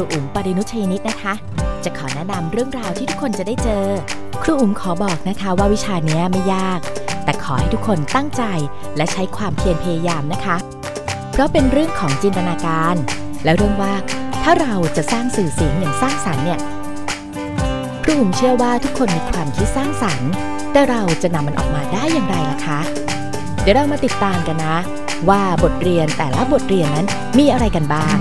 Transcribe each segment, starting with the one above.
รูอุ๋มปรินุชยนิตนะคะ จะขอแนะนำเรื่องราวที่ทุกคนจะได้เจอ ครูอุ๋มขอบอกนะคะว่าวิชานี้ไม่ยาก แต่ขอให้ทุกคนตั้งใจและใช้ความเพียรพยายามนะคะ เพราะเป็นเรื่องของจินตนาการ และเรื่องว่าถ้าเราจะสร้างสื่อเสียงอย่างสร้างสรรค์เนี่ยครูอุ๋มเชื่อว่าทุกคนมีความคิดสร้างสรรค์ แต่เราจะนำมันออกมาได้อย่างไรล่ะคะ เดี๋ยวเรามาติดตามกันนะ ว่าบทเรียนแต่ละบทเรียนนั้นมีอะไรกันบ้าง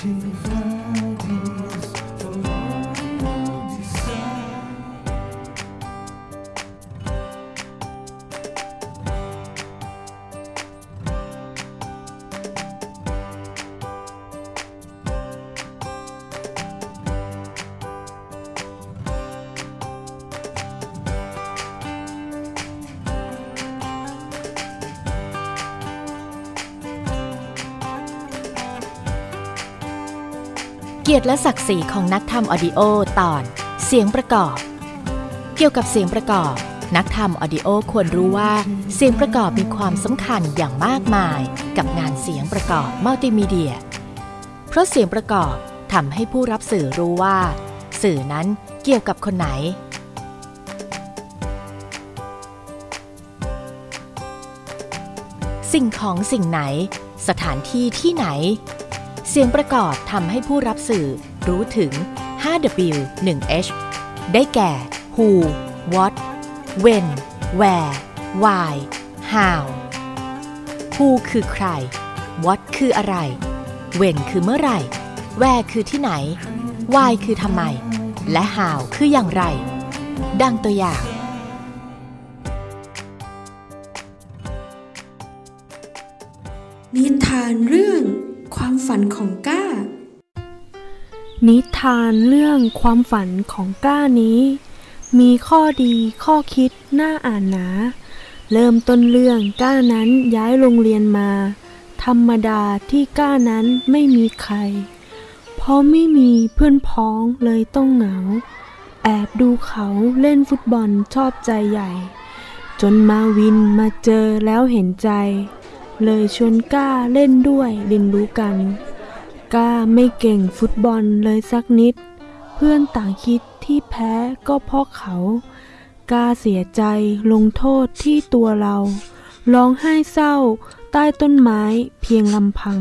เกียรติและศักดิ์ศรีของนักทำ audio ตอน เสียงประกอบ เกี่ยวกับเสียงประกอบ นักทำ audio ควรรู้ว่าเสียงประกอบมีความสำคัญอย่างมากมาย กับงานเสียงประกอบมัลติมีเดีย เพราะเสียงประกอบทำให้ผู้รับสื่อรู้ว่า สื่อนั้นเกี่ยวกับคนไหน สิ่งของสิ่งไหน สถานที่ที่ไหน เสียงประกอบทำให้ผู้รับสื่อรู้ถึง 5W 1H ได้แก่ Who What When Where Why How Who คือใคร What คืออะไร When คือเมื่อไหร่ Where คือที่ไหน Why คือทำไม และ How คืออย่างไร ดังตัวอย่าง นิทานเรื่อง ความฝันของก้า นิทานเรื่องความฝันของก้านี้ มีข้อดีข้อคิดน่าอ่านหนา เริ่มต้นเรื่องก้านั้นย้ายโรงเรียนมา ธรรมดาที่ก้านั้นไม่มีใคร เพราะไม่มีเพื่อนพ้องเลยต้องเหงา แอบดูเขาเล่นฟุตบอลชอบใจใหญ่ จนมาวินมาเจอแล้วเห็นใจ เลยชวนก้าเล่นด้วยเรียนรู้กัน ก้าไม่เก่งฟุตบอลเลยสักนิด เพื่อนต่างคิดที่แพ้ก็เพราะเขา ก้าเสียใจลงโทษที่ตัวเราร้องไห้เศร้าใต้ต้นไม้เพียงลำพัง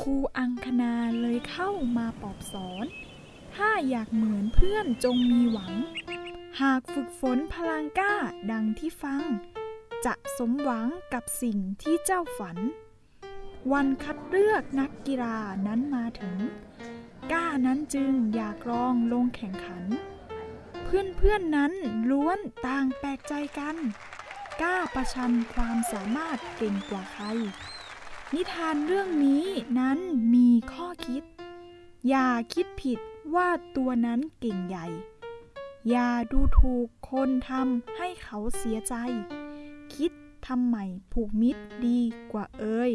ครูอังคณาเลยเข้ามาปอบสอน ถ้าอยากเหมือนเพื่อนจงมีหวัง หากฝึกฝนพลังกล้าดังที่ฟัง จะสมหวังกับสิ่งที่เจ้าฝัน วันคัดเลือกนักกีฬานั้นมาถึง ก้านั้นจึงอยากลองลงแข่งขัน เพื่อนๆนนั้นล้วนต่างแปลกใจกันกล้าประชันความสามารถเก่งกว่าใคร นิทานเรื่องนี้นั้นมีข้อคิด อย่าคิดผิดว่าตัวนั้นเก่งใหญ่อย่าดูถูกคนทำให้เขาเสียใจ คิดทำใหม่ผูกมิตรดีกว่าเอ่ย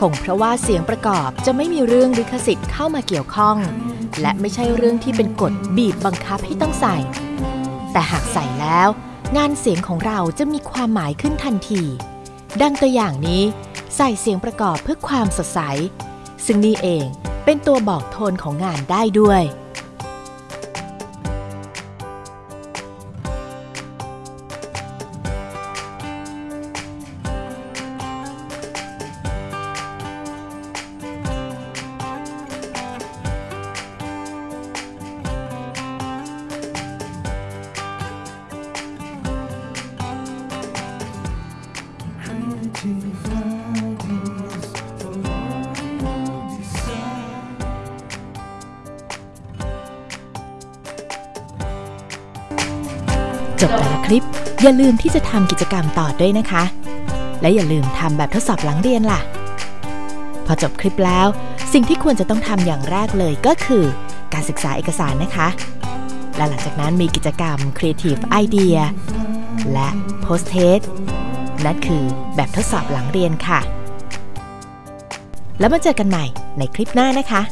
คงเพราะว่าเสียงประกอบจะไม่มีเรื่องลิขสิทธิ์เข้ามาเกี่ยวข้อง และไม่ใช่เรื่องที่เป็นกฎบีบบังคับให้ต้องใส่ แต่หากใส่แล้ว งานเสียงของเราจะมีความหมายขึ้นทันที ดังตัวอย่างนี้ ใส่เสียงประกอบเพื่อความสดใส ซึ่งนี่เองเป็นตัวบอกโทนของงานได้ด้วย จบแต่ละคลิป อย่าลืมที่จะทำกิจกรรมต่อด้วยนะคะ และอย่าลืมทำแบบทดสอบหลังเรียนล่ะ พอจบคลิปแล้ว สิ่งที่ควรจะต้องทำอย่างแรกเลยก็คือ การศึกษาเอกสารนะคะ และหลังจากนั้นมีกิจกรรม Creative Idea และ Post Test นั่นคือแบบทดสอบหลังเรียนค่ะ แล้วมาเจอกันใหม่ในคลิปหน้านะคะ